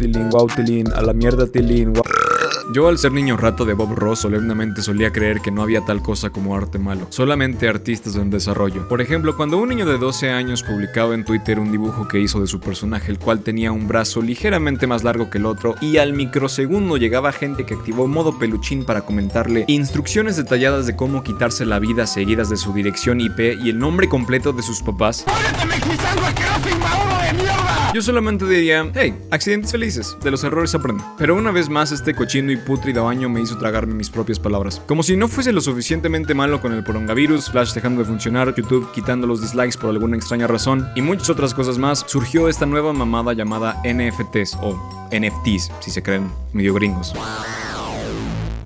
Tilín, wow Tilín, a la mierda Tilín, wow. Yo al ser niño rato de Bob Ross solemnemente solía creer que no había tal cosa como arte malo, solamente artistas en desarrollo. Por ejemplo, cuando un niño de 12 años publicaba en Twitter un dibujo que hizo de su personaje, el cual tenía un brazo ligeramente más largo que el otro, y al microsegundo llegaba gente que activó modo peluchín para comentarle instrucciones detalladas de cómo quitarse la vida seguidas de su dirección IP y el nombre completo de sus papás. Yo solamente diría, hey, accidentes felices, de los errores aprende. Pero una vez más este cochino y putrido año me hizo tragarme mis propias palabras. Como si no fuese lo suficientemente malo con el porongavirus, Flash dejando de funcionar, YouTube quitando los dislikes por alguna extraña razón y muchas otras cosas más, surgió esta nueva mamada llamada NFTs o NFTs, si se creen medio gringos.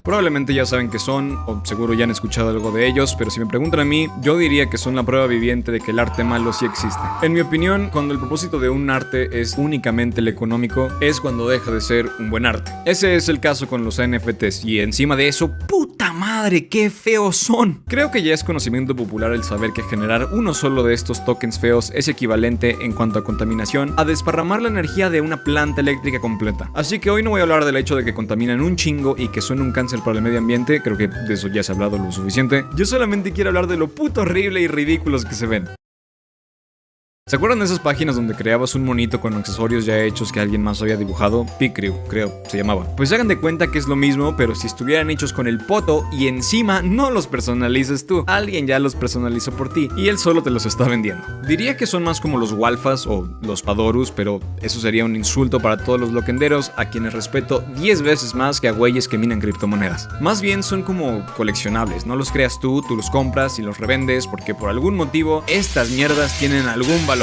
Probablemente ya saben qué son, o seguro ya han escuchado algo de ellos, pero si me preguntan a mí, yo diría que son la prueba viviente de que el arte malo sí existe. En mi opinión, cuando el propósito de un arte es únicamente el económico, es cuando deja de ser un buen arte. Ese es el caso con los NFTs, y encima de eso, ¡puta madre, qué feos son! Creo que ya es conocimiento popular el saber que generar uno solo de estos tokens feos es equivalente en cuanto a contaminación a desparramar la energía de una planta eléctrica completa. Así que hoy no voy a hablar del hecho de que contaminan un chingo y que son un cáncer para el medio ambiente, creo que de eso ya se ha hablado lo suficiente. Yo solamente quiero hablar de lo puto horrible y ridículos que se ven. ¿Se acuerdan de esas páginas donde creabas un monito con accesorios ya hechos que alguien más había dibujado? Picrew, creo, se llamaba. Pues hagan de cuenta que es lo mismo, pero si estuvieran hechos con el poto y encima no los personalices tú. Alguien ya los personalizó por ti y él solo te los está vendiendo. Diría que son más como los Walfas o los Padorus, pero eso sería un insulto para todos los loquenderos a quienes respeto 10 veces más que a güeyes que minan criptomonedas. Más bien son como coleccionables, no los creas tú, tú los compras y los revendes porque por algún motivo estas mierdas tienen algún valor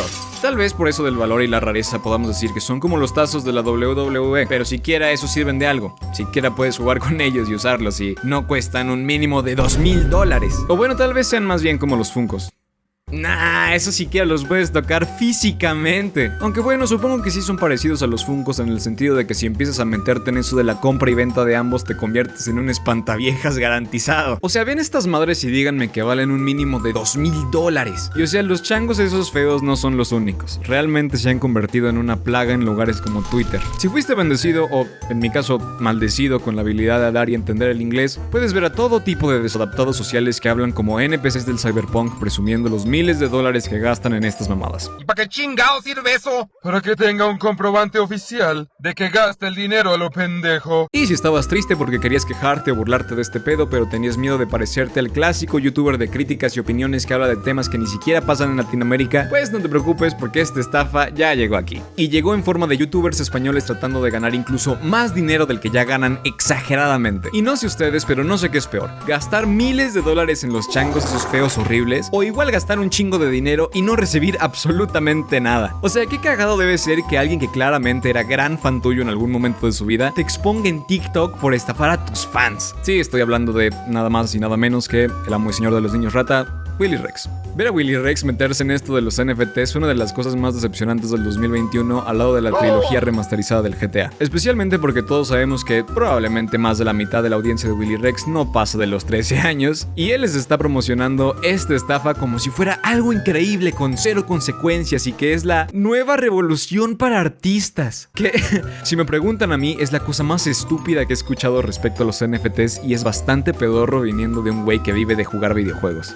Tal vez por eso del valor y la rareza podamos decir que son como los tazos de la WWE, pero siquiera eso sirven de algo. Siquiera puedes jugar con ellos y usarlos y no cuestan un mínimo de 2 mil dólares. O bueno, tal vez sean más bien como los Funcos. Nah, eso siquiera los puedes tocar físicamente. Aunque bueno, supongo que sí son parecidos a los Funcos en el sentido de que si empiezas a meterte en eso de la compra y venta de ambos te conviertes en un espantaviejas garantizado. O sea, ven estas madres y díganme que valen un mínimo de 2 mil dólares. Y o sea, los changos esos feos no son los únicos. Realmente se han convertido en una plaga en lugares como Twitter. Si fuiste bendecido o, en mi caso, maldecido con la habilidad de hablar y entender el inglés, puedes ver a todo tipo de desadaptados sociales que hablan como NPCs del cyberpunk presumiendo los mil miles de dólares que gastan en estas mamadas. ¿Y para qué chingado sirve eso? Para que tenga un comprobante oficial de que gasta el dinero a lo pendejo. Y si estabas triste porque querías quejarte o burlarte de este pedo, pero tenías miedo de parecerte al clásico youtuber de críticas y opiniones que habla de temas que ni siquiera pasan en Latinoamérica, pues no te preocupes porque esta estafa ya llegó aquí. Y llegó en forma de youtubers españoles tratando de ganar incluso más dinero del que ya ganan exageradamente. Y no sé ustedes, pero no sé qué es peor. Gastar miles de dólares en los changos esos feos horribles, o igual gastar un chingo de dinero y no recibir absolutamente nada. O sea, qué cagado debe ser que alguien que claramente era gran fan tuyo en algún momento de su vida te exponga en TikTok por estafar a tus fans. Sí, estoy hablando de nada más y nada menos que el amo y señor de los niños rata, Willy Rex. Ver a Willy Rex meterse en esto de los NFTs es una de las cosas más decepcionantes del 2021 al lado de la trilogía remasterizada del GTA. Especialmente porque todos sabemos que probablemente más de la mitad de la audiencia de Willy Rex no pasa de los 13 años y él les está promocionando esta estafa como si fuera algo increíble con cero consecuencias y que es la nueva revolución para artistas. Que, si me preguntan a mí, es la cosa más estúpida que he escuchado respecto a los NFTs y es bastante pedorro viniendo de un güey que vive de jugar videojuegos.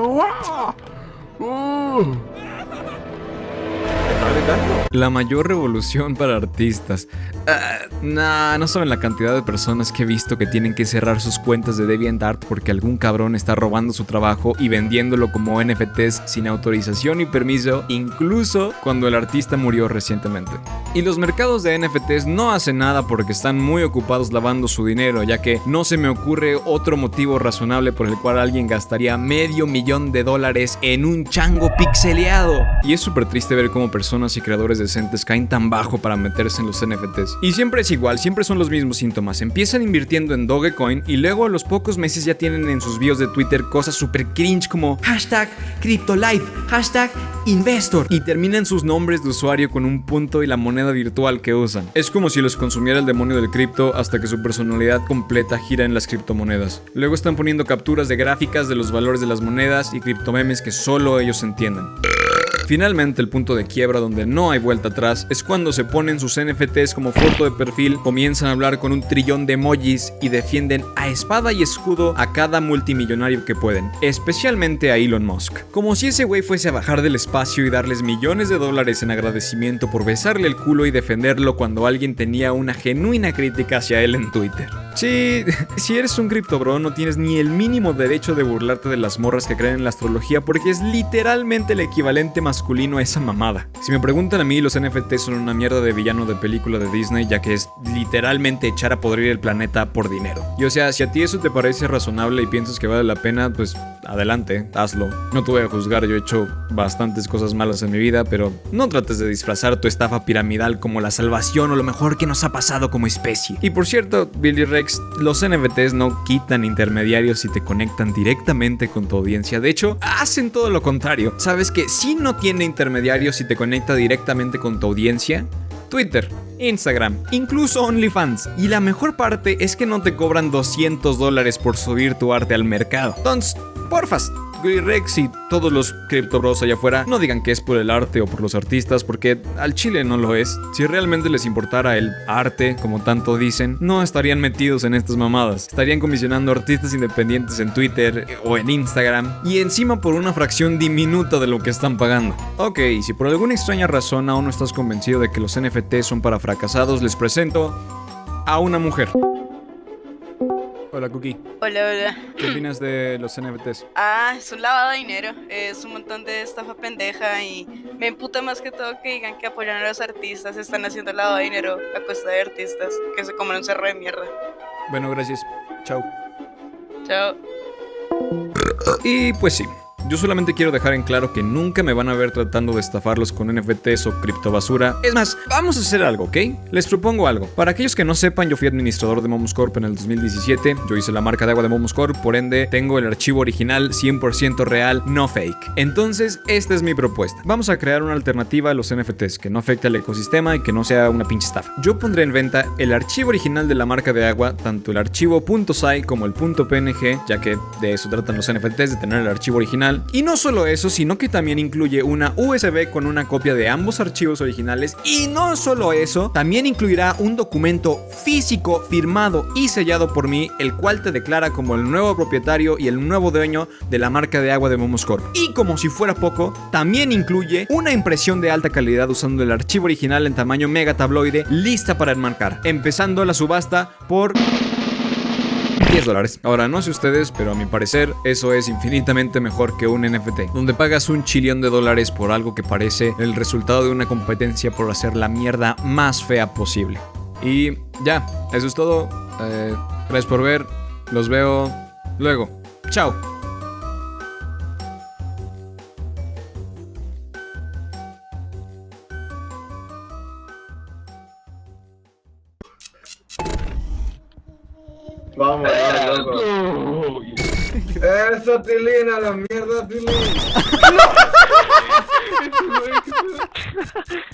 La mayor revolución para artistas. Uh, nah, no saben la cantidad de personas que he visto que tienen que cerrar sus cuentas de DeviantArt porque algún cabrón está robando su trabajo y vendiéndolo como NFTs sin autorización y permiso, incluso cuando el artista murió recientemente. Y los mercados de NFTs no hacen nada porque están muy ocupados lavando su dinero, ya que no se me ocurre otro motivo razonable por el cual alguien gastaría medio millón de dólares en un chango pixeleado. Y es súper triste ver cómo personas y creadores decentes caen tan bajo para meterse en los NFTs. Y siempre es igual, siempre son los mismos síntomas. Empiezan invirtiendo en Dogecoin y luego a los pocos meses ya tienen en sus bios de Twitter cosas super cringe como hashtag CryptoLife, hashtag Investor y terminan sus nombres de usuario con un punto y la moneda virtual que usan. Es como si los consumiera el demonio del cripto hasta que su personalidad completa gira en las criptomonedas. Luego están poniendo capturas de gráficas de los valores de las monedas y criptomemes que solo ellos entienden. Finalmente, el punto de quiebra donde no hay vuelta atrás es cuando se ponen sus NFTs como foto de perfil, comienzan a hablar con un trillón de emojis y defienden a espada y escudo a cada multimillonario que pueden, especialmente a Elon Musk. Como si ese güey fuese a bajar del espacio y darles millones de dólares en agradecimiento por besarle el culo y defenderlo cuando alguien tenía una genuina crítica hacia él en Twitter. Sí, si eres un cripto bro, no tienes ni el mínimo derecho de burlarte de las morras que creen en la astrología porque es literalmente el equivalente masculino a esa mamada. Si me preguntan a mí, los NFT son una mierda de villano de película de Disney, ya que es literalmente echar a podrir el planeta por dinero. Y o sea, si a ti eso te parece razonable y piensas que vale la pena, pues adelante, hazlo. No te voy a juzgar, yo he hecho bastantes cosas malas en mi vida, pero no trates de disfrazar tu estafa piramidal como la salvación o lo mejor que nos ha pasado como especie. Y por cierto, Billy Rex, los NFTs no quitan intermediarios y te conectan directamente con tu audiencia. De hecho, hacen todo lo contrario. Sabes que si no tiene intermediarios y te conecta directamente con tu audiencia, Twitter, Instagram, incluso OnlyFans. Y la mejor parte es que no te cobran 200 dólares por subir tu arte al mercado. Entonces, porfas, Rex y todos los criptobros allá afuera no digan que es por el arte o por los artistas, porque al chile no lo es. Si realmente les importara el arte, como tanto dicen, no estarían metidos en estas mamadas. Estarían comisionando artistas independientes en Twitter o en Instagram y encima por una fracción diminuta de lo que están pagando. Ok, si por alguna extraña razón aún no estás convencido de que los NFT son para fracasados, les presento a una mujer. Hola, Cookie. Hola, hola. ¿Qué opinas de los NFTs? Ah, es un lavado de dinero. Es un montón de estafa pendeja y me emputa más que todo que digan que apoyan a los artistas. Están haciendo lavado de dinero a costa de artistas que se comen un cerro de mierda. Bueno, gracias. Chao. Chao. Y pues sí, yo solamente quiero dejar en claro que nunca me van a ver tratando de estafarlos con NFTs o criptobasura. Es más, vamos a hacer algo, ¿ok? Les propongo algo. Para aquellos que no sepan, yo fui administrador de Momus Corp en el 2017. Yo hice la marca de agua de Momus Corp, por ende, tengo el archivo original 100% real, no fake. Entonces, esta es mi propuesta. Vamos a crear una alternativa a los NFTs que no afecte al ecosistema y que no sea una pinche estafa. Yo pondré en venta el archivo original de la marca de agua, tanto el archivo .sai como el .png, ya que de eso tratan los NFTs, de tener el archivo original y no solo eso, sino que también incluye una USB con una copia de ambos archivos originales. Y no solo eso, también incluirá un documento físico firmado y sellado por mí, el cual te declara como el nuevo propietario y el nuevo dueño de la marca de agua de Momos Corp. Y como si fuera poco, también incluye una impresión de alta calidad usando el archivo original en tamaño mega tabloide lista para enmarcar, empezando la subasta por 10 dólares. Ahora, no sé ustedes, pero a mi parecer, eso es infinitamente mejor que un NFT, donde pagas un chillón de dólares por algo que parece el resultado de una competencia por hacer la mierda más fea posible. Y ya, eso es todo. Eh, gracias por ver. Los veo luego. Chao. Vamos, loco. Eso, Tilina, la mierda, Tilina.